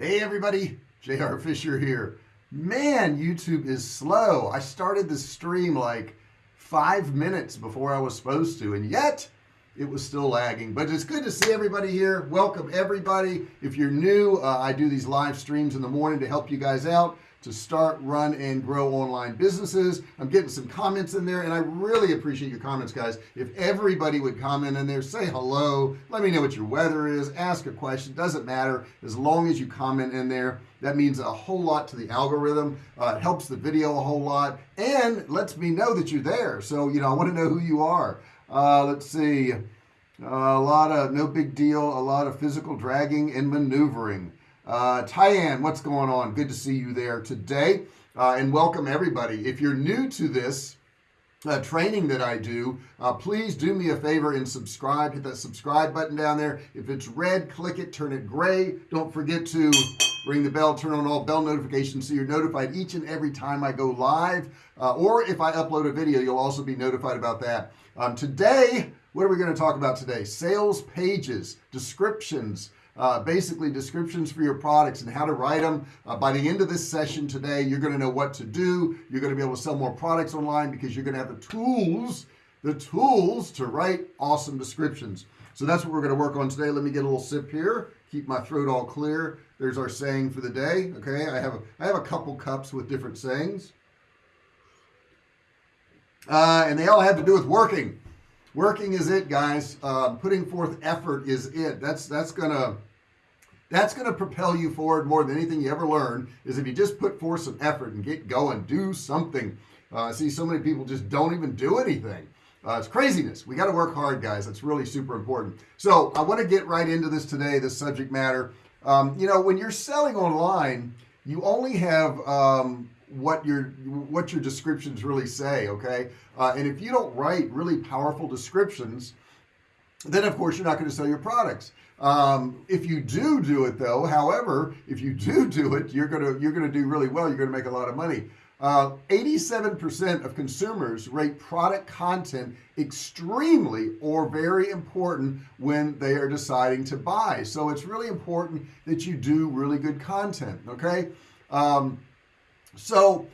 hey everybody. JR Fisher here. Man YouTube is slow. I started the stream like five minutes before I was supposed to and yet it was still lagging. But it's good to see everybody here. Welcome everybody. If you're new uh, I do these live streams in the morning to help you guys out to start run and grow online businesses. I'm getting some comments in there and I really appreciate your comments guys. If everybody would comment in there say hello let me know what your weather is ask a question doesn't matter. As long as you comment in there that means a whole lot to the algorithm. Uh, it helps the video a whole lot and lets me know that you're there. So you know I want to know who you are. Uh, let's see. Uh, a lot of no big deal a lot of physical dragging and maneuvering uh, Tyann what's going on? Good to see you there today. Uh, and welcome everybody. If you're new to this uh, training that I do uh, please do me a favor and subscribe. Hit that subscribe button down there. If it's red click it turn it gray. Don't forget to ring the bell turn on all bell notifications so you're notified each and every time I go live. Uh, or if I upload a video you'll also be notified about that. Um, today what are we going to talk about today? Sales pages descriptions uh, basically descriptions for your products and how to write them uh, by the end of this session today you're going to know what to do. You're going to be able to sell more products online because you're going to have the tools the tools to write awesome descriptions. So that's what we're going to work on today. Let me get a little sip here. Keep my throat all clear. There's our saying for the day okay? I have a, I have a couple cups with different sayings. Uh, and they all have to do with working. Working is it guys. Uh, putting forth effort is it. That's that's gonna that's gonna propel you forward more than anything you ever learn is if you just put forth some effort and get going do something. Uh, see so many people just don't even do anything. Uh, it's craziness. We got to work hard guys. That's really super important. So I want to get right into this today this subject matter. Um, you know when you're selling online you only have um, what your what your descriptions really say okay? Uh, and if you don't write really powerful descriptions then of course you're not going to sell your products. Um, if you do do it though however if you do do it you're gonna you're gonna do really well. You're gonna make a lot of money. 87% uh, of consumers rate product content extremely or very important when they are deciding to buy. So it's really important that you do really good content okay? Um, so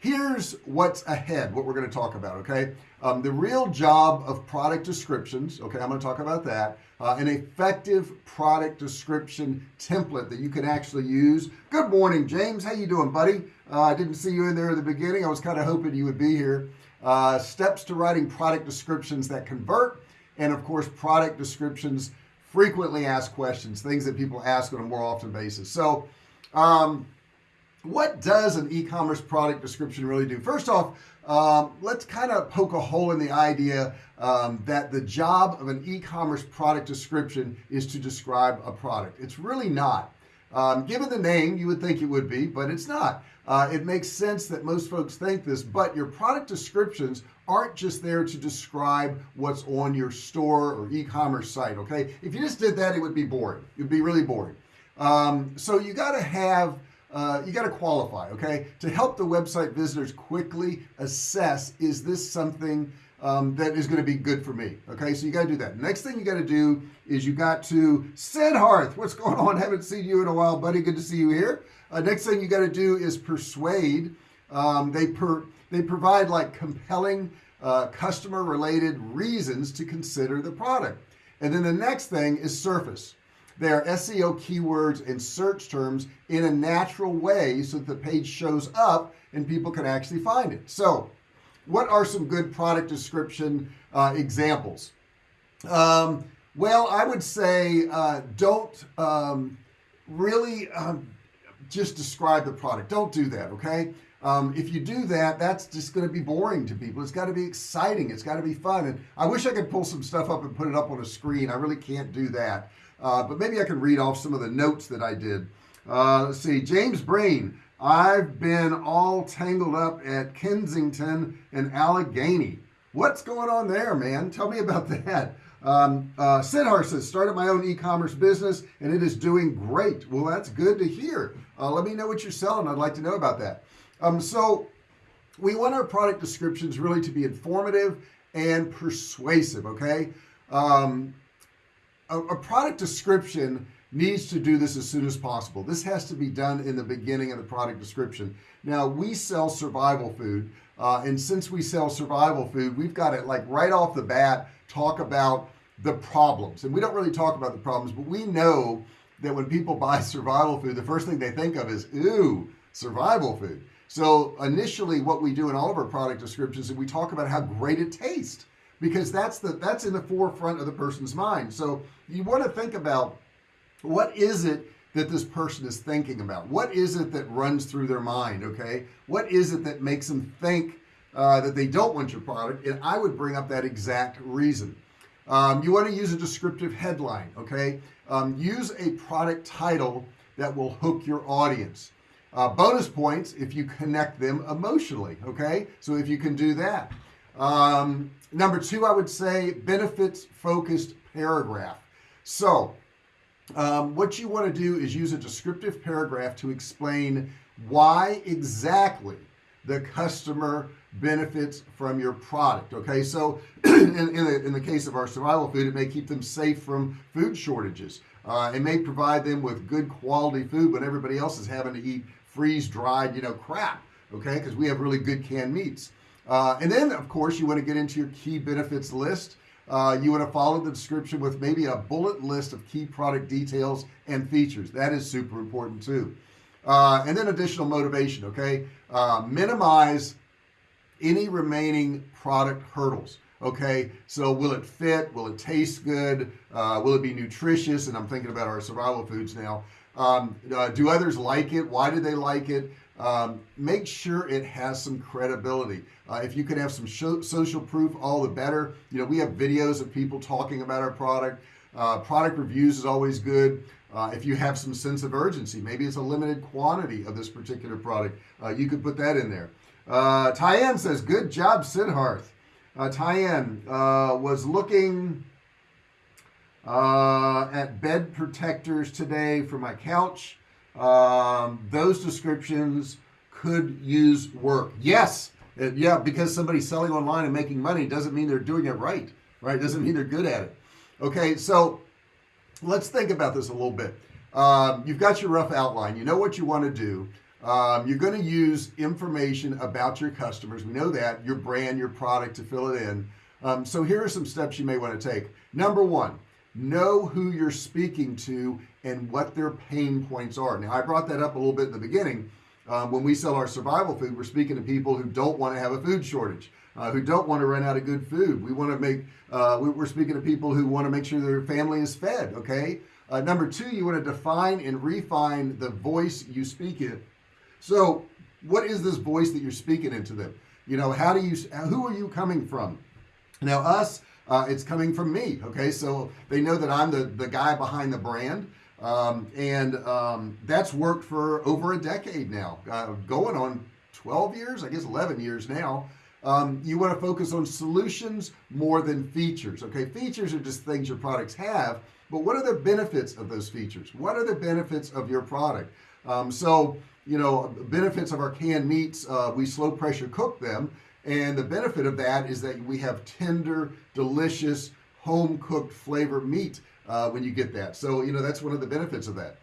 here's what's ahead what we're going to talk about okay? Um, the real job of product descriptions okay I'm going to talk about that uh, an effective product description template that you can actually use. Good morning James. How you doing buddy? Uh, I didn't see you in there at the beginning. I was kind of hoping you would be here. Uh, steps to writing product descriptions that convert and of course product descriptions frequently asked questions things that people ask on a more often basis. So um, what does an e-commerce product description really do? First off um, let's kind of poke a hole in the idea um, that the job of an e-commerce product description is to describe a product. It's really not. Um, given the name you would think it would be but it's not. Uh, it makes sense that most folks think this but your product descriptions aren't just there to describe what's on your store or e-commerce site okay? If you just did that it would be boring. It would be really boring. Um, so you got to have uh, you got to qualify okay? To help the website visitors quickly assess is this something um, that is going to be good for me okay? So you got to do that. Next thing you got to do is you got to Siddharth what's going on? Haven't seen you in a while buddy. Good to see you here. Uh, next thing you got to do is persuade. Um, they per they provide like compelling uh, customer related reasons to consider the product. And then the next thing is surface they are SEO keywords and search terms in a natural way so that the page shows up and people can actually find it. So what are some good product description uh, examples? Um, well I would say uh, don't um, really um, just describe the product. Don't do that okay? Um, if you do that that's just going to be boring to people. It's got to be exciting. It's got to be fun. And I wish I could pull some stuff up and put it up on a screen. I really can't do that uh, but maybe I can read off some of the notes that I did. Uh, let's see. James Brain I've been all tangled up at Kensington and Allegheny. What's going on there man? Tell me about that. Um, uh, Siddharth says started my own e-commerce business and it is doing great. Well that's good to hear. Uh, let me know what you're selling. I'd like to know about that. Um, so we want our product descriptions really to be informative and persuasive okay? Um, a, a product description needs to do this as soon as possible. This has to be done in the beginning of the product description. Now we sell survival food uh, and since we sell survival food we've got it like right off the bat talk about the problems. And we don't really talk about the problems but we know that when people buy survival food the first thing they think of is ooh survival food. So initially what we do in all of our product descriptions is we talk about how great it tastes because that's the that's in the forefront of the person's mind. So you want to think about what is it that this person is thinking about? What is it that runs through their mind okay? What is it that makes them think uh, that they don't want your product? And I would bring up that exact reason. Um, you want to use a descriptive headline okay? Um, use a product title that will hook your audience. Uh, bonus points if you connect them emotionally okay? So if you can do that um, number two I would say benefits focused paragraph. So um, what you want to do is use a descriptive paragraph to explain why exactly the customer benefits from your product okay? So in, in, the, in the case of our survival food it may keep them safe from food shortages. Uh, it may provide them with good quality food when everybody else is having to eat freeze-dried you know crap okay? Because we have really good canned meats uh, and then of course you want to get into your key benefits list. Uh, you want to follow the description with maybe a bullet list of key product details and features. That is super important too. Uh, and then additional motivation okay? Uh, minimize any remaining product hurdles okay? So will it fit? Will it taste good? Uh, will it be nutritious? And I'm thinking about our survival foods now. Um, uh, do others like it? Why do they like it um, make sure it has some credibility. Uh, if you can have some social proof all the better. You know we have videos of people talking about our product. Uh, product reviews is always good. Uh, if you have some sense of urgency maybe it's a limited quantity of this particular product uh, you could put that in there. Uh, Tyann says good job Siddharth. Uh, Tyann uh, was looking uh, at bed protectors today for my couch um, those descriptions could use work. Yes uh, yeah because somebody's selling online and making money doesn't mean they're doing it right right? Doesn't mean they're good at it. Okay so let's think about this a little bit. Um, you've got your rough outline. You know what you want to do. Um, you're going to use information about your customers. We know that your brand your product to fill it in. Um, so here are some steps you may want to take. Number one know who you're speaking to and what their pain points are. Now I brought that up a little bit in the beginning um, when we sell our survival food we're speaking to people who don't want to have a food shortage uh, who don't want to run out of good food. We want to make uh, we're speaking to people who want to make sure their family is fed okay? Uh, number two you want to define and refine the voice you speak in. So what is this voice that you're speaking into them? You know how do you who are you coming from? Now us uh, it's coming from me okay? So they know that I'm the the guy behind the brand. Um, and um, that's worked for over a decade now uh, going on 12 years I guess 11 years now. Um, you want to focus on solutions more than features okay? Features are just things your products have but what are the benefits of those features? What are the benefits of your product? Um, so you know benefits of our canned meats uh, we slow pressure cook them and the benefit of that is that we have tender delicious home cooked flavor meat uh, when you get that. So you know that's one of the benefits of that.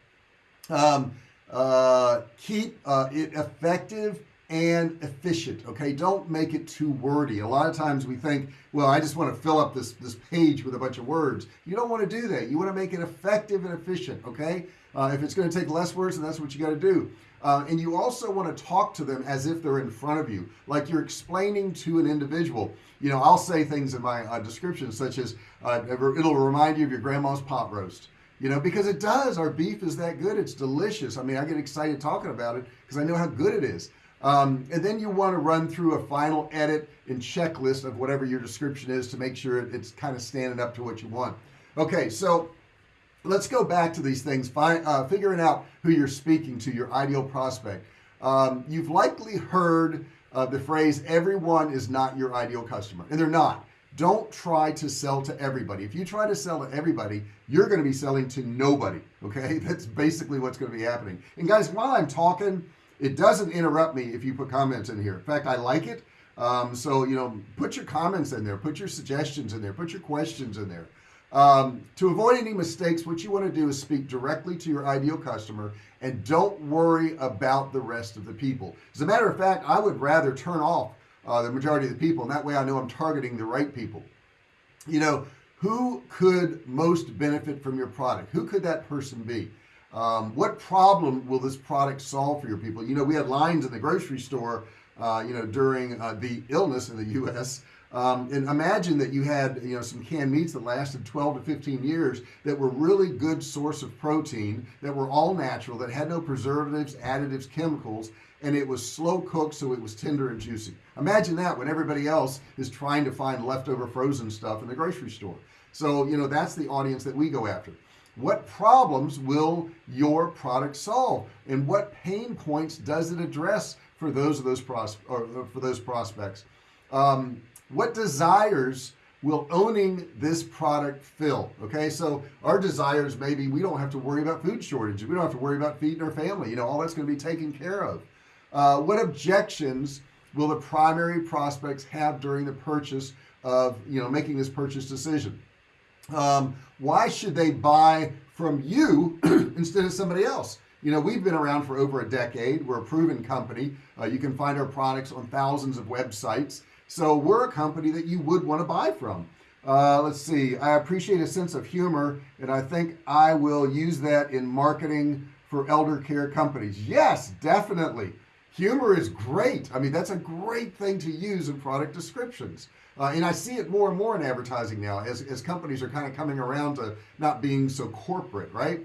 Um, uh, keep uh, it effective and efficient okay? Don't make it too wordy. A lot of times we think well I just want to fill up this this page with a bunch of words. You don't want to do that. You want to make it effective and efficient okay? Uh, if it's going to take less words then that's what you got to do uh, and you also want to talk to them as if they're in front of you like you're explaining to an individual. You know I'll say things in my uh, description such as uh, it'll remind you of your grandma's pot roast. You know because it does our beef is that good it's delicious. I mean I get excited talking about it because I know how good it is. Um, and then you want to run through a final edit and checklist of whatever your description is to make sure it's kind of standing up to what you want. Okay so let's go back to these things find uh, figuring out who you're speaking to your ideal prospect. Um, you've likely heard uh, the phrase everyone is not your ideal customer and they're not. Don't try to sell to everybody. If you try to sell to everybody you're going to be selling to nobody okay? That's basically what's going to be happening. And guys while I'm talking it doesn't interrupt me if you put comments in here. In fact I like it. Um, so you know put your comments in there. Put your suggestions in there. Put your questions in there um, to avoid any mistakes what you want to do is speak directly to your ideal customer and don't worry about the rest of the people. As a matter of fact I would rather turn off uh, the majority of the people and that way I know I'm targeting the right people. You know who could most benefit from your product? Who could that person be? Um, what problem will this product solve for your people? You know we had lines in the grocery store uh, you know during uh, the illness in the US um, and imagine that you had you know some canned meats that lasted 12 to 15 years that were really good source of protein that were all natural that had no preservatives additives chemicals and it was slow cooked so it was tender and juicy. Imagine that when everybody else is trying to find leftover frozen stuff in the grocery store. So you know that's the audience that we go after. What problems will your product solve? And what pain points does it address for those of those pros or for those prospects? Um, what desires will owning this product fill? Okay so our desires maybe we don't have to worry about food shortages we don't have to worry about feeding our family you know all that's going to be taken care of. Uh, what objections will the primary prospects have during the purchase of you know making this purchase decision? Um, why should they buy from you instead of somebody else? You know we've been around for over a decade we're a proven company. Uh, you can find our products on thousands of websites so we're a company that you would want to buy from. Uh, let's see I appreciate a sense of humor and I think I will use that in marketing for elder care companies. Yes definitely. Humor is great. I mean that's a great thing to use in product descriptions. Uh, and I see it more and more in advertising now as, as companies are kind of coming around to not being so corporate right?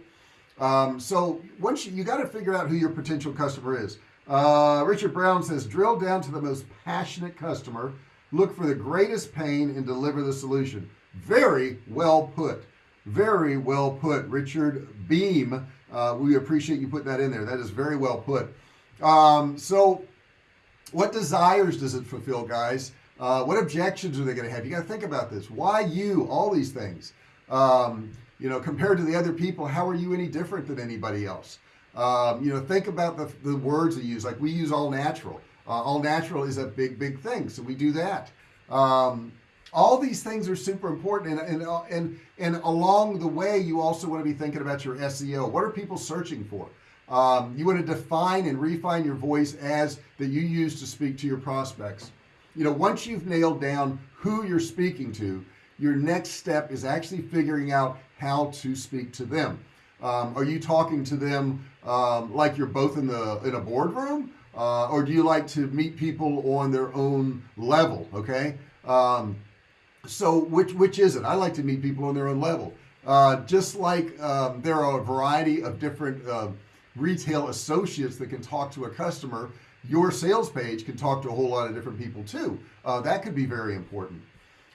Um, so once you, you got to figure out who your potential customer is uh, Richard Brown says drill down to the most passionate customer. Look for the greatest pain and deliver the solution. Very well put. Very well put Richard Beam. Uh, we appreciate you putting that in there. That is very well put. Um, so what desires does it fulfill guys? Uh, what objections are they going to have? You got to think about this. Why you? All these things. Um, you know compared to the other people how are you any different than anybody else um, you know think about the, the words they use. Like we use all natural. Uh, all natural is a big big thing so we do that. Um, all these things are super important and, and uh, and and along the way you also want to be thinking about your SEO what are people searching for? Um, you want to define and refine your voice as that you use to speak to your prospects. You know once you've nailed down who you're speaking to your next step is actually figuring out how to speak to them um, are you talking to them um, like you're both in the in a boardroom? Uh, or do you like to meet people on their own level okay? Um, so which which is it? I like to meet people on their own level. Uh, just like um, there are a variety of different uh, retail associates that can talk to a customer your sales page can talk to a whole lot of different people too. Uh, that could be very important.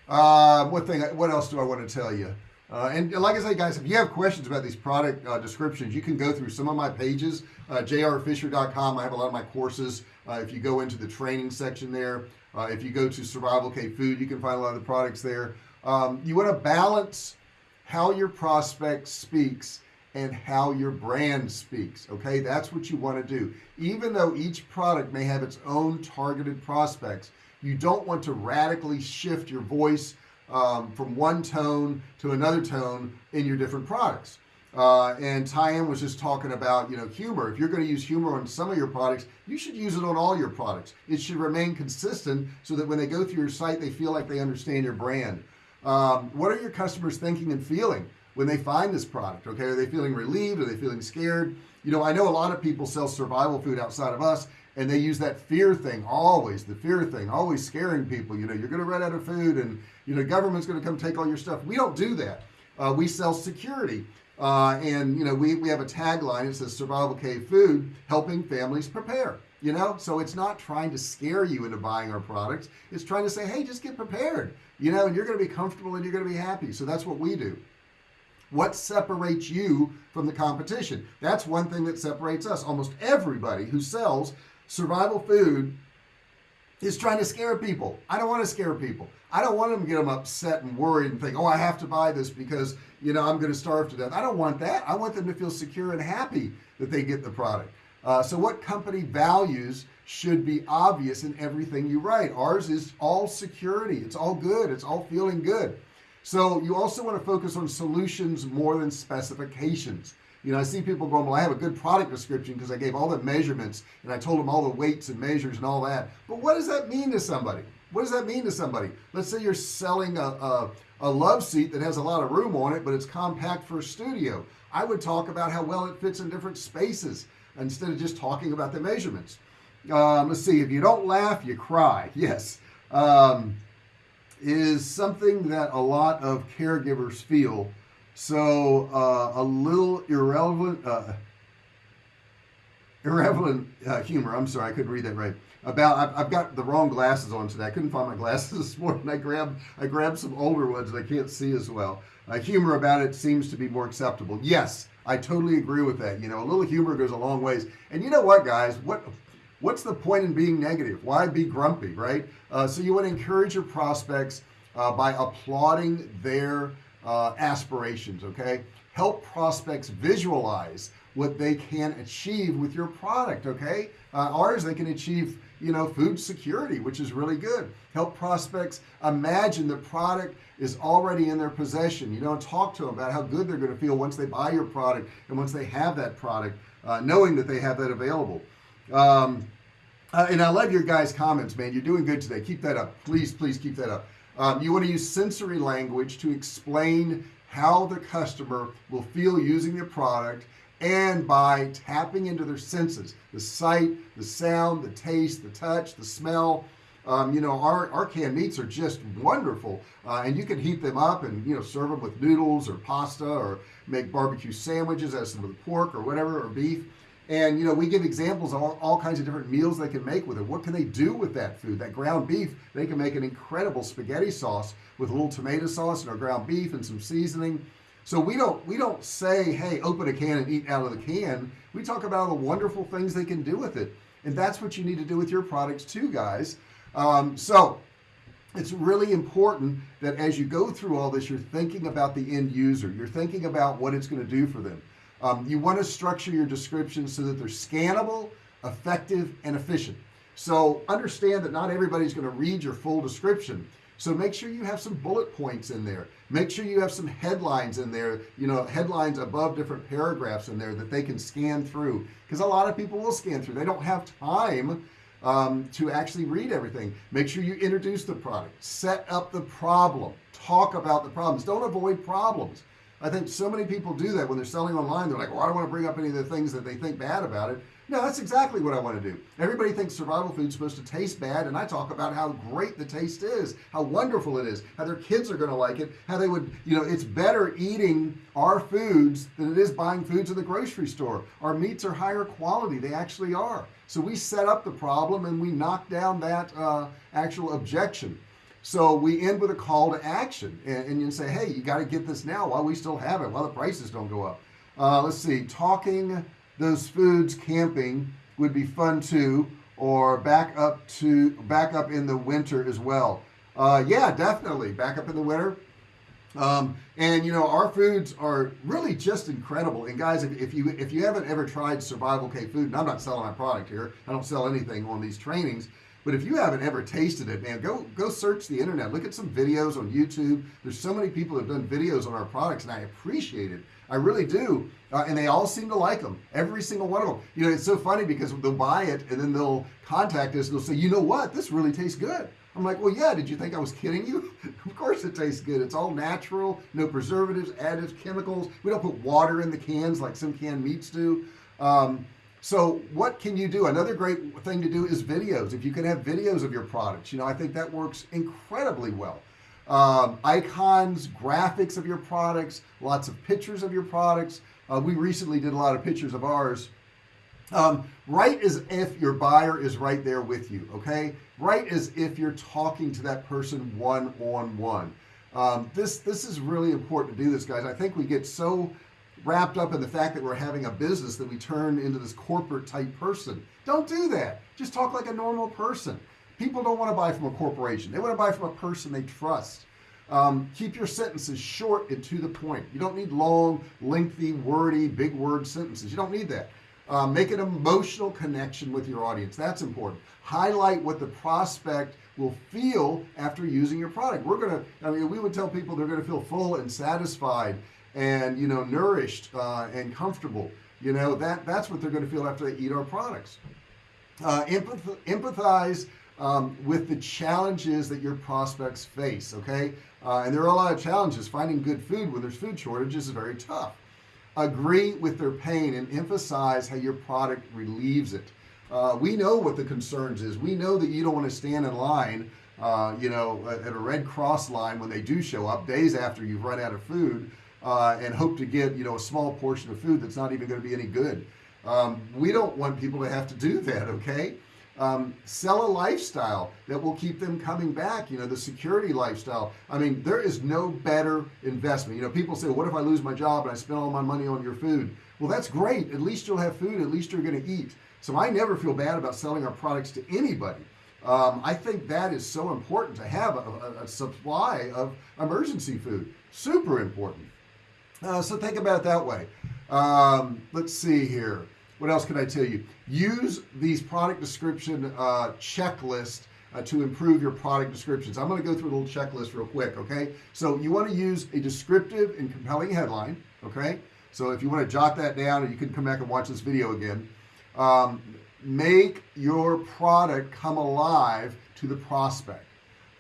Uh, what thing what else do I want to tell you uh, and like I say guys if you have questions about these product uh, descriptions you can go through some of my pages. Uh, jrfisher.com I have a lot of my courses. Uh, if you go into the training section there uh, if you go to survival cave food you can find a lot of the products there. Um, you want to balance how your prospect speaks and how your brand speaks okay? That's what you want to do. Even though each product may have its own targeted prospects you don't want to radically shift your voice um, from one tone to another tone in your different products. Uh, and Tyann was just talking about you know humor. If you're going to use humor on some of your products you should use it on all your products. It should remain consistent so that when they go through your site they feel like they understand your brand. Um, what are your customers thinking and feeling when they find this product okay? Are they feeling relieved? Are they feeling scared? You know I know a lot of people sell survival food outside of us and they use that fear thing always the fear thing always scaring people. You know you're gonna run out of food and you know government's gonna come take all your stuff. We don't do that. Uh, we sell security. Uh, and you know we, we have a tagline it says survival cave food helping families prepare you know? So it's not trying to scare you into buying our products. It's trying to say hey just get prepared you know and you're going to be comfortable and you're going to be happy. So that's what we do. What separates you from the competition? That's one thing that separates us. Almost everybody who sells survival food is trying to scare people. I don't want to scare people. I don't want them to get them upset and worried and think oh I have to buy this because you know I'm going to starve to death. I don't want that. I want them to feel secure and happy that they get the product. Uh, so what company values should be obvious in everything you write? Ours is all security. It's all good. It's all feeling good. So you also want to focus on solutions more than specifications you know I see people going well I have a good product description because I gave all the measurements and I told them all the weights and measures and all that. But what does that mean to somebody? What does that mean to somebody? Let's say you're selling a, a, a love seat that has a lot of room on it but it's compact for a studio. I would talk about how well it fits in different spaces instead of just talking about the measurements. Um, let's see if you don't laugh you cry. Yes. Um, is something that a lot of caregivers feel so uh, a little irrelevant uh, irrelevant uh, humor I'm sorry I couldn't read that right about I've, I've, got the wrong glasses on today I couldn't find my glasses this morning I grabbed I grabbed some older ones that I can't see as well. Uh, humor about it seems to be more acceptable. Yes I totally agree with that you know a little humor goes a long ways. And you know what guys what what's the point in being negative? Why be grumpy right? Uh, so you want to encourage your prospects uh, by applauding their uh, aspirations okay? Help prospects visualize what they can achieve with your product okay? Uh, ours they can achieve you know food security which is really good. Help prospects imagine the product is already in their possession. You know talk to them about how good they're going to feel once they buy your product and once they have that product uh, knowing that they have that available. Um, uh, and I love your guys comments man. You're doing good today. Keep that up. Please please keep that up um, you want to use sensory language to explain how the customer will feel using your product and by tapping into their senses the sight the sound the taste the touch the smell. Um, you know our, our canned meats are just wonderful uh, and you can heat them up and you know serve them with noodles or pasta or make barbecue sandwiches as some with pork or whatever or beef and you know we give examples of all, all, kinds of different meals they can make with it. What can they do with that food? That ground beef they can make an incredible spaghetti sauce with a little tomato sauce and our ground beef and some seasoning. So we don't we don't say hey open a can and eat out of the can. We talk about all the wonderful things they can do with it. And that's what you need to do with your products too guys. Um, so it's really important that as you go through all this you're thinking about the end user. You're thinking about what it's going to do for them um, you want to structure your descriptions so that they're scannable effective and efficient. So understand that not everybody's going to read your full description. So make sure you have some bullet points in there. Make sure you have some headlines in there you know headlines above different paragraphs in there that they can scan through. Because a lot of people will scan through. They don't have time um, to actually read everything. Make sure you introduce the product. Set up the problem. Talk about the problems. Don't avoid problems I think so many people do that when they're selling online they're like well I don't want to bring up any of the things that they think bad about it. No that's exactly what I want to do. Everybody thinks survival food is supposed to taste bad and I talk about how great the taste is how wonderful it is how their kids are going to like it how they would you know it's better eating our foods than it is buying foods in the grocery store. Our meats are higher quality they actually are. So we set up the problem and we knock down that uh, actual objection so we end with a call to action and, and you say hey you got to get this now while we still have it while the prices don't go up. Uh, let's see talking those foods camping would be fun too or back up to back up in the winter as well. Uh, yeah definitely back up in the winter. Um, and you know our foods are really just incredible. And guys if, if you if you haven't ever tried survival cave food and I'm not selling my product here I don't sell anything on these trainings but if you haven't ever tasted it man go go search the internet. Look at some videos on YouTube. There's so many people have done videos on our products and I appreciate it. I really do. Uh, and they all seem to like them every single one of them you know it's so funny because they'll buy it and then they'll contact us and they'll say you know what? This really tastes good. I'm like well yeah did you think I was kidding you? Of course it tastes good. It's all natural no preservatives additives chemicals. We don't put water in the cans like some canned meats do. Um, so what can you do? Another great thing to do is videos if you can have videos of your products. You know I think that works incredibly well. Um, icons graphics of your products lots of pictures of your products. Uh, we recently did a lot of pictures of ours. Um, right as if your buyer is right there with you okay? Right as if you're talking to that person one-on-one. Um, this this is really important to do this guys. I think we get so wrapped up in the fact that we're having a business that we turn into this corporate type person. Don't do that. Just talk like a normal person. People don't want to buy from a corporation. They want to buy from a person they trust. Um, keep your sentences short and to the point. You don't need long lengthy wordy big word sentences. You don't need that. Um, make an emotional connection with your audience. That's important. Highlight what the prospect will feel after using your product. We're gonna I mean we would tell people they're gonna feel full and satisfied and you know nourished uh, and comfortable you know that that's what they're going to feel after they eat our products. Uh, empath empathize um, with the challenges that your prospects face okay? Uh, and there are a lot of challenges. Finding good food when there's food shortages is very tough. Agree with their pain and emphasize how your product relieves it. Uh, we know what the concerns is. We know that you don't want to stand in line uh, you know at a Red Cross line when they do show up days after you've run out of food uh, and hope to get you know a small portion of food that's not even going to be any good. Um, we don't want people to have to do that okay? Um, sell a lifestyle that will keep them coming back you know the security lifestyle. I mean there is no better investment. You know people say what if I lose my job and I spend all my money on your food? Well that's great. At least you'll have food. At least you're going to eat. So I never feel bad about selling our products to anybody. Um, I think that is so important to have a, a, a supply of emergency food. Super important uh, so think about it that way. Um, let's see here. What else can I tell you? Use these product description uh, checklist uh, to improve your product descriptions. I'm going to go through a little checklist real quick okay? So you want to use a descriptive and compelling headline okay? So if you want to jot that down you can come back and watch this video again. Um, make your product come alive to the prospect.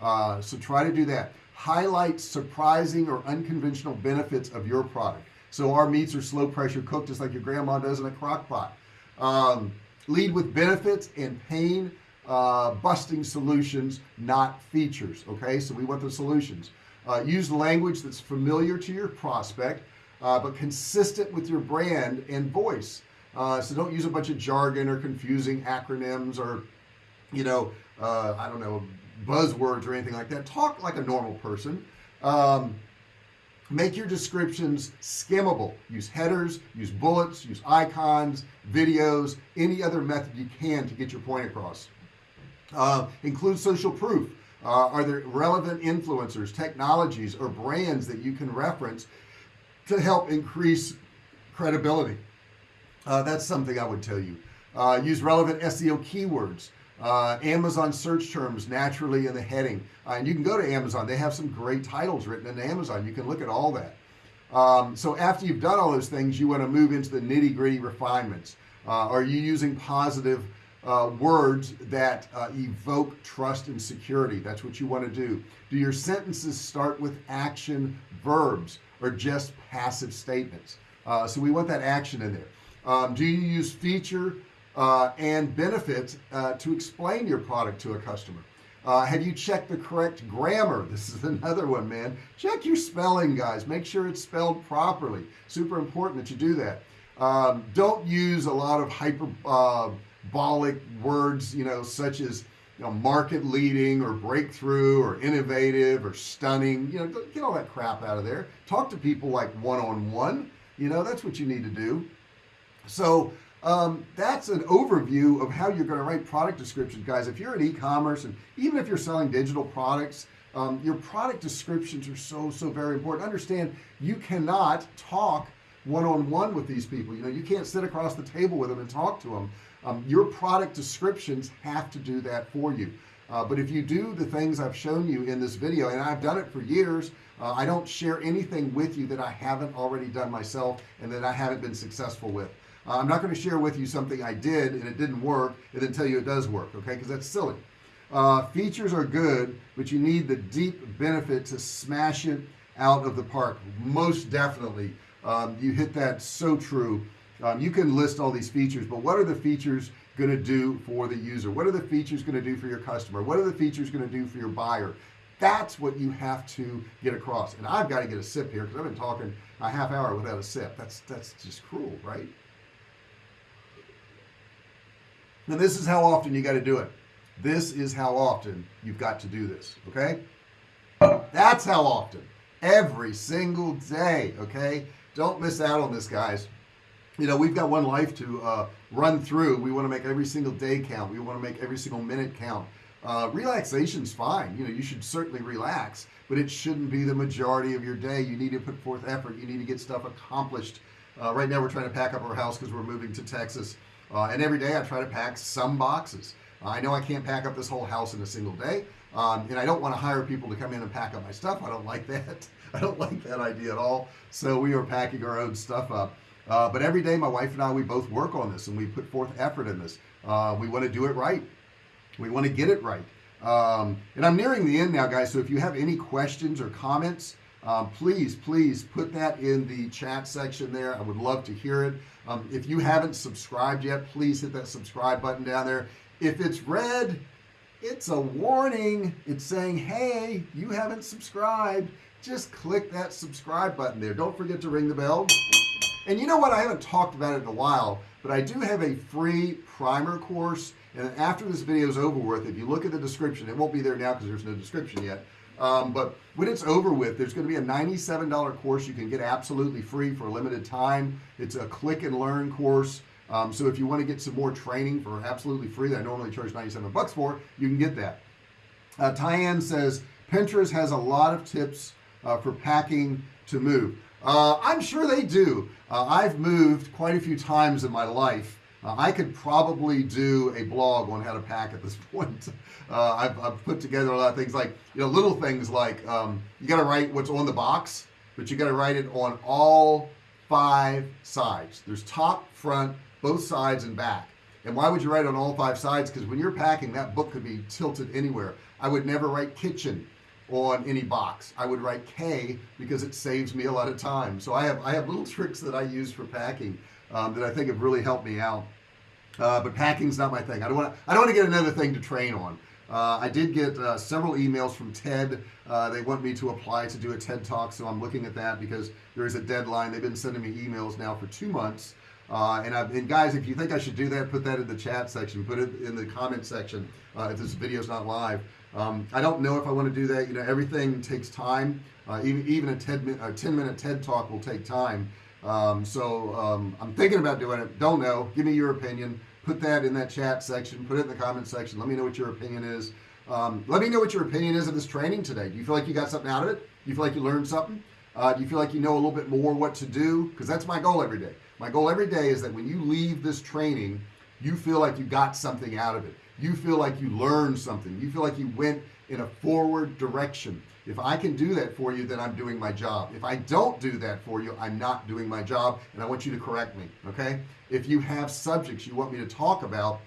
Uh, so try to do that highlight surprising or unconventional benefits of your product. So our meats are slow pressure cooked just like your grandma does in a crock pot. Um, lead with benefits and pain uh, busting solutions not features okay? So we want the solutions. Uh, use language that's familiar to your prospect uh, but consistent with your brand and voice. Uh, so don't use a bunch of jargon or confusing acronyms or you know uh, I don't know buzzwords or anything like that. Talk like a normal person. Um, make your descriptions skimmable use headers use bullets use icons videos any other method you can to get your point across. Uh, include social proof. Uh, are there relevant influencers technologies or brands that you can reference to help increase credibility? Uh, that's something I would tell you. Uh, use relevant SEO keywords uh, Amazon search terms naturally in the heading. Uh, and you can go to Amazon. They have some great titles written in Amazon. You can look at all that. Um, so after you've done all those things you want to move into the nitty-gritty refinements. Uh, are you using positive uh, words that uh, evoke trust and security? That's what you want to do. Do your sentences start with action verbs or just passive statements? Uh, so we want that action in there. Um, do you use feature uh, and benefits uh, to explain your product to a customer. Uh, have you checked the correct grammar? This is another one man. Check your spelling guys. Make sure it's spelled properly. Super important that you do that. Um, don't use a lot of hyperbolic uh, words you know such as you know, market leading or breakthrough or innovative or stunning. You know get all that crap out of there. Talk to people like one-on-one. -on -one. you know that's what you need to do. So um, that's an overview of how you're going to write product descriptions guys. If you're in e-commerce and even if you're selling digital products um, your product descriptions are so so very important. Understand you cannot talk one-on-one -on -one with these people. You know you can't sit across the table with them and talk to them. Um, your product descriptions have to do that for you. Uh, but if you do the things I've shown you in this video and I've done it for years uh, I don't share anything with you that I haven't already done myself and that I haven't been successful with I'm not going to share with you something I did and it didn't work and then tell you it does work okay? Because that's silly. Uh, features are good but you need the deep benefit to smash it out of the park most definitely. Um, you hit that so true. Um, you can list all these features but what are the features going to do for the user? What are the features going to do for your customer? What are the features going to do for your buyer? That's what you have to get across. And I've got to get a sip here because I've been talking a half hour without a sip. That's that's just cruel right now this is how often you got to do it. This is how often you've got to do this okay? That's how often. Every single day okay? Don't miss out on this guys. You know we've got one life to uh, run through. We want to make every single day count. We want to make every single minute count. Uh, relaxation's fine. You know you should certainly relax but it shouldn't be the majority of your day. You need to put forth effort. You need to get stuff accomplished. Uh, right now we're trying to pack up our house because we're moving to Texas uh, and every day I try to pack some boxes. Uh, I know I can't pack up this whole house in a single day um, and I don't want to hire people to come in and pack up my stuff. I don't like that. I don't like that idea at all. So we are packing our own stuff up. Uh, but every day my wife and I we both work on this and we put forth effort in this. Uh, we want to do it right. We want to get it right. Um, and I'm nearing the end now guys so if you have any questions or comments um, please please put that in the chat section there. I would love to hear it. Um, if you haven't subscribed yet please hit that subscribe button down there. If it's red it's a warning. It's saying hey you haven't subscribed. Just click that subscribe button there. Don't forget to ring the bell. And you know what? I haven't talked about it in a while but I do have a free primer course. And after this video is over with if you look at the description it won't be there now because there's no description yet um, but when it's over with there's going to be a $97 course you can get absolutely free for a limited time. It's a click and learn course. Um, so if you want to get some more training for absolutely free that I normally charge 97 bucks for you can get that. Uh, Tyann says Pinterest has a lot of tips uh, for packing to move. Uh, I'm sure they do. Uh, I've moved quite a few times in my life uh, I could probably do a blog on how to pack at this point. Uh, I've, I've, put together a lot of things like you know little things like um, you got to write what's on the box but you got to write it on all five sides. There's top front both sides and back. And why would you write on all five sides? Because when you're packing that book could be tilted anywhere. I would never write kitchen on any box. I would write K because it saves me a lot of time. So I have I have little tricks that I use for packing um, that I think have really helped me out uh, but packing's not my thing. I don't want to I don't want to get another thing to train on. Uh, I did get uh, several emails from TED. Uh, they want me to apply to do a TED talk so I'm looking at that because there is a deadline. They've been sending me emails now for two months. Uh, and, I've, and guys if you think I should do that put that in the chat section. Put it in the comment section uh, if this video is not live. Um, I don't know if I want to do that. You know everything takes time. Uh, even even a 10 a 10 minute TED talk will take time. Um, so um, I'm thinking about doing it. Don't know. Give me your opinion put that in that chat section put it in the comment section let me know what your opinion is. Um, let me know what your opinion is of this training today. Do you feel like you got something out of it? Do you feel like you learned something? Uh, do you feel like you know a little bit more what to do? Because that's my goal every day. My goal every day is that when you leave this training you feel like you got something out of it. You feel like you learned something. You feel like you went in a forward direction if I can do that for you then I'm doing my job if I don't do that for you I'm not doing my job and I want you to correct me okay if you have subjects you want me to talk about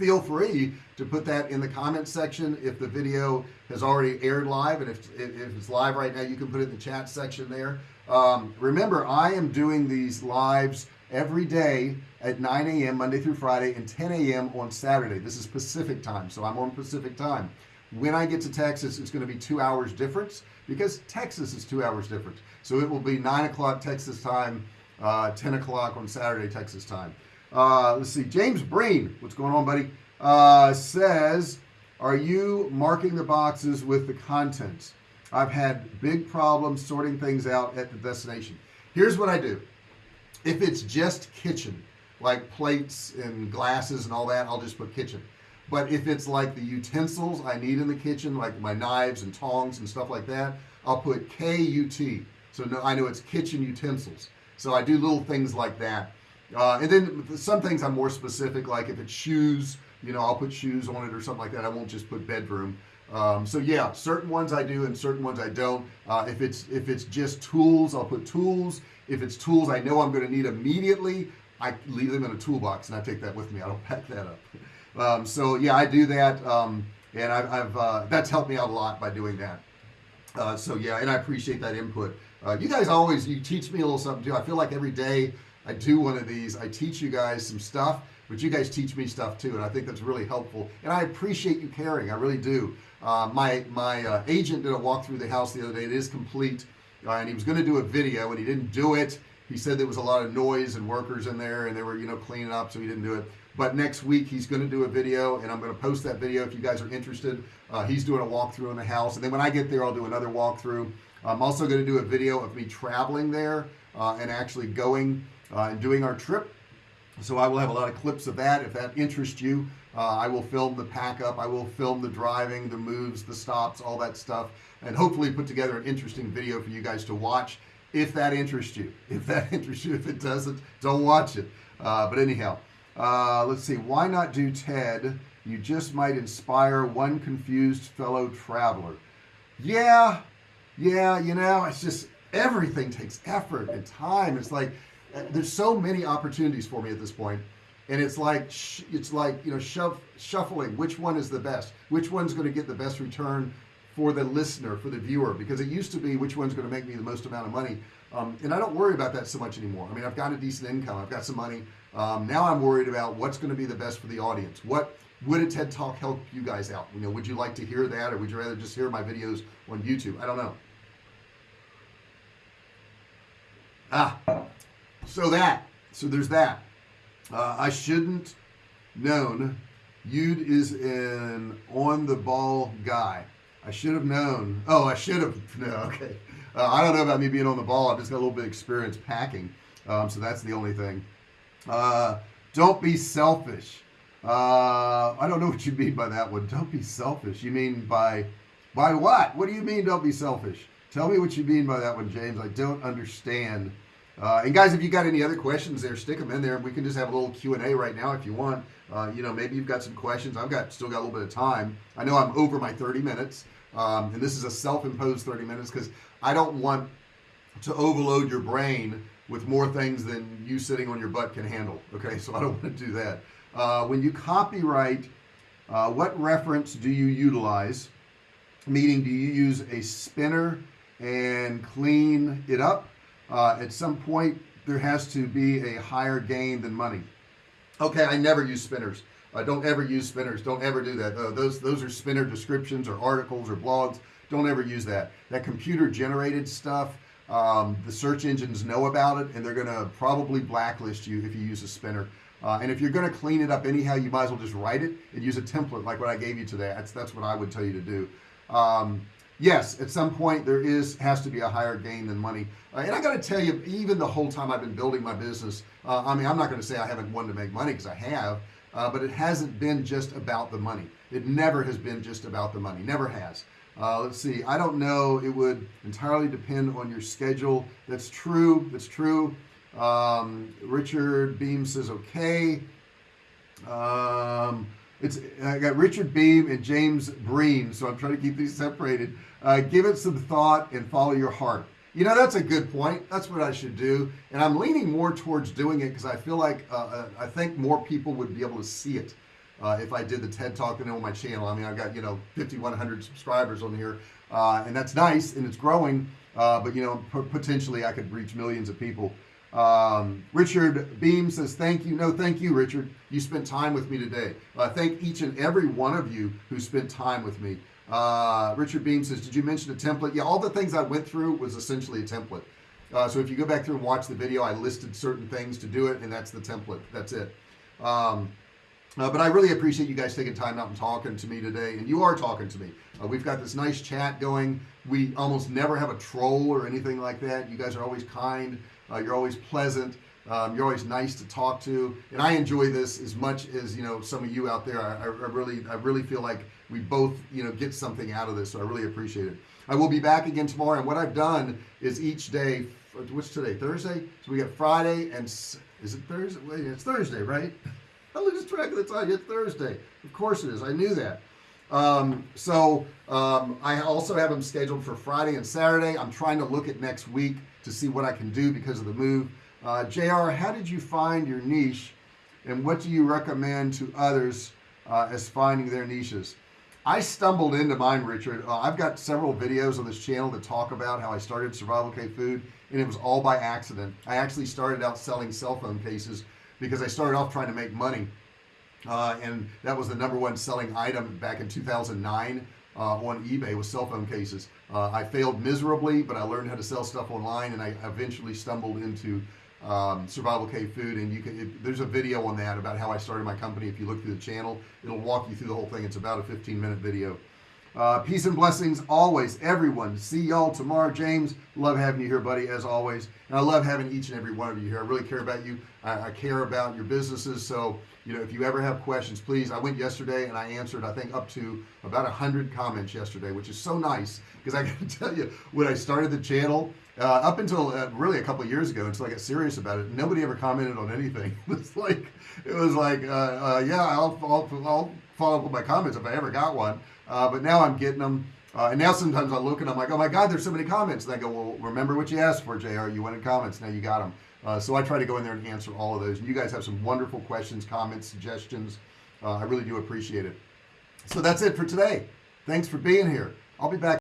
feel free to put that in the comment section if the video has already aired live and if, if it's live right now you can put it in the chat section there um, remember I am doing these lives every day at 9 a.m. Monday through Friday and 10 a.m. on Saturday this is Pacific time so I'm on Pacific time when I get to Texas it's going to be two hours difference because Texas is two hours different so it will be 9 o'clock Texas time uh, 10 o'clock on Saturday Texas time. Uh, let's see James Breen what's going on buddy? Uh, says are you marking the boxes with the contents? I've had big problems sorting things out at the destination. Here's what I do. If it's just kitchen like plates and glasses and all that I'll just put kitchen but if it's like the utensils I need in the kitchen like my knives and tongs and stuff like that I'll put K-U-T so no I know it's kitchen utensils. So I do little things like that. Uh, and then some things I'm more specific like if it's shoes you know I'll put shoes on it or something like that. I won't just put bedroom. Um, so yeah certain ones I do and certain ones I don't. Uh, if it's if it's just tools I'll put tools. If it's tools I know I'm going to need immediately I leave them in a toolbox and I take that with me. I don't pack that up um, so yeah I do that um, and I've, I've uh, that's helped me out a lot by doing that. Uh, so yeah and I appreciate that input. Uh, you guys always you teach me a little something too. I feel like every day I do one of these I teach you guys some stuff but you guys teach me stuff too and I think that's really helpful and I appreciate you caring I really do. Uh, my my uh, agent did a walk through the house the other day it is complete uh, and he was going to do a video and he didn't do it. He said there was a lot of noise and workers in there and they were you know cleaning up so he didn't do it but next week he's going to do a video and I'm going to post that video if you guys are interested. Uh, he's doing a walkthrough in the house and then when I get there I'll do another walkthrough. I'm also going to do a video of me traveling there uh, and actually going uh, and doing our trip. So I will have a lot of clips of that. If that interests you uh, I will film the pack up I will film the driving the moves the stops all that stuff and hopefully put together an interesting video for you guys to watch if that interests you. If that interests you if it doesn't don't watch it. Uh, but anyhow uh, let's see why not do TED? You just might inspire one confused fellow traveler. Yeah yeah you know it's just everything takes effort and time. It's like uh, there's so many opportunities for me at this point and it's like it's like you know shove, shuffling which one is the best which one's going to get the best return for the listener for the viewer because it used to be which one's going to make me the most amount of money. Um, and I don't worry about that so much anymore. I mean I've got a decent income I've got some money um, now I'm worried about what's going to be the best for the audience. What would a TED talk help you guys out? You know would you like to hear that or would you rather just hear my videos on YouTube? I don't know. Ah so that so there's that. Uh, I shouldn't known Yude is an on the ball guy. I should have known. Oh I should have no okay. Uh, I don't know about me being on the ball. I've just got a little bit of experience packing. Um, so that's the only thing uh, don't be selfish. Uh, I don't know what you mean by that one. Don't be selfish. You mean by by what? What do you mean don't be selfish? Tell me what you mean by that one James. I don't understand. Uh, and guys if you got any other questions there stick them in there. We can just have a little Q&A right now if you want. Uh, you know maybe you've got some questions. I've got still got a little bit of time. I know I'm over my 30 minutes um, and this is a self-imposed 30 minutes because I don't want to overload your brain with more things than you sitting on your butt can handle okay? So I don't want to do that. Uh, when you copyright uh, what reference do you utilize? Meaning do you use a spinner and clean it up? Uh, at some point there has to be a higher gain than money. Okay I never use spinners. Uh, don't ever use spinners. Don't ever do that. Uh, those those are spinner descriptions or articles or blogs. Don't ever use that. That computer generated stuff um, the search engines know about it and they're gonna probably blacklist you if you use a spinner. Uh, and if you're going to clean it up anyhow you might as well just write it and use a template like what I gave you today. That's that's what I would tell you to do. Um, yes at some point there is has to be a higher gain than money. Uh, and I got to tell you even the whole time I've been building my business uh, I mean I'm not going to say I haven't wanted to make money because I have uh, but it hasn't been just about the money. It never has been just about the money never has uh, let's see. I don't know. It would entirely depend on your schedule. That's true. That's true. Um, Richard Beam says okay. Um, it's I got Richard Beam and James Breen so I'm trying to keep these separated. Uh, give it some thought and follow your heart. You know that's a good point. That's what I should do. And I'm leaning more towards doing it because I feel like uh, uh, I think more people would be able to see it uh, if I did the TED talk and on my channel. I mean I've got you know 5100 subscribers on here uh, and that's nice and it's growing uh, but you know potentially I could reach millions of people. Um, Richard Beam says thank you. No thank you Richard. You spent time with me today. Uh, thank each and every one of you who spent time with me. Uh, Richard Beam says did you mention a template? Yeah all the things I went through was essentially a template. Uh, so if you go back through and watch the video I listed certain things to do it and that's the template. That's it. Um, uh, but I really appreciate you guys taking time out and talking to me today and you are talking to me. Uh, we've got this nice chat going. We almost never have a troll or anything like that. You guys are always kind uh, you're always pleasant um, you're always nice to talk to and I enjoy this as much as you know some of you out there. I, I really I really feel like we both you know get something out of this so I really appreciate it. I will be back again tomorrow and what I've done is each day what's today Thursday? So we got Friday and is it Thursday? It's Thursday right I lose track of the time it's Thursday. Of course it is. I knew that. Um, so um, I also have them scheduled for Friday and Saturday. I'm trying to look at next week to see what I can do because of the move. Uh, JR how did you find your niche and what do you recommend to others uh, as finding their niches? I stumbled into mine Richard. Uh, I've got several videos on this channel that talk about how I started survival cave food and it was all by accident. I actually started out selling cell phone cases because I started off trying to make money uh, and that was the number one selling item back in 2009 uh, on eBay with cell phone cases. Uh, I failed miserably but I learned how to sell stuff online and I eventually stumbled into um, survival cave food and you can it, there's a video on that about how I started my company. If you look through the channel it'll walk you through the whole thing. It's about a 15 minute video uh, peace and blessings always everyone. See y'all tomorrow James. Love having you here buddy as always. And I love having each and every one of you here. I really care about you. I, I care about your businesses. So you know if you ever have questions please I went yesterday and I answered I think up to about a hundred comments yesterday which is so nice because I can tell you when I started the channel uh, up until uh, really a couple years ago until I got serious about it nobody ever commented on anything. It was like it was like uh, uh yeah I'll, I'll, I'll, follow up with my comments if I ever got one uh, but now I'm getting them uh, and now sometimes I look and I'm like oh my god there's so many comments. And I go well remember what you asked for JR you wanted comments. Now you got them uh, so I try to go in there and answer all of those. And you guys have some wonderful questions comments suggestions. Uh, I really do appreciate it. So that's it for today. Thanks for being here. I'll be back